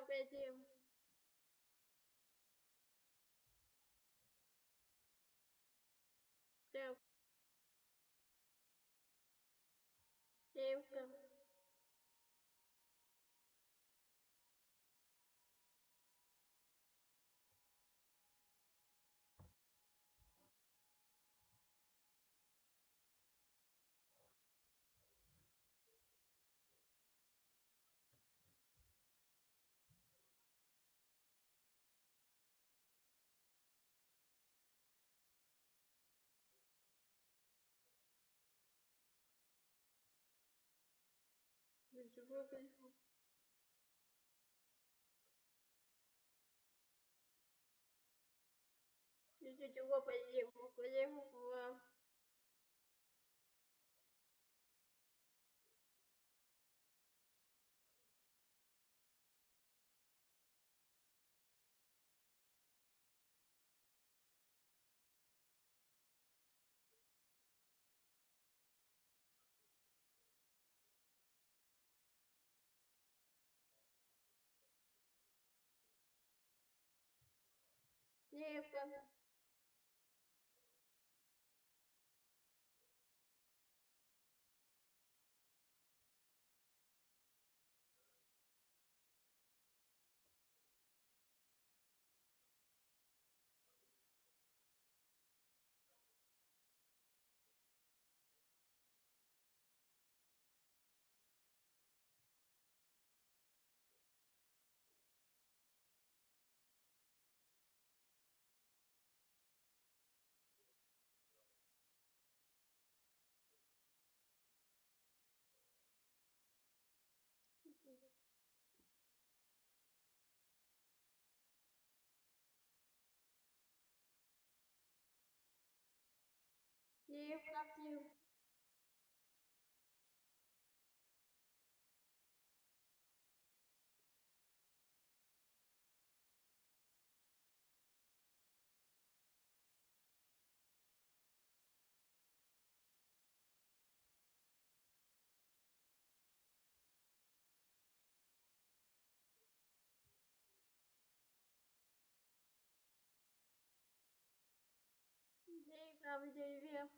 ok chim được chim cần чего опять Я чего поехал, поехал, Jacob Live love you. на дереве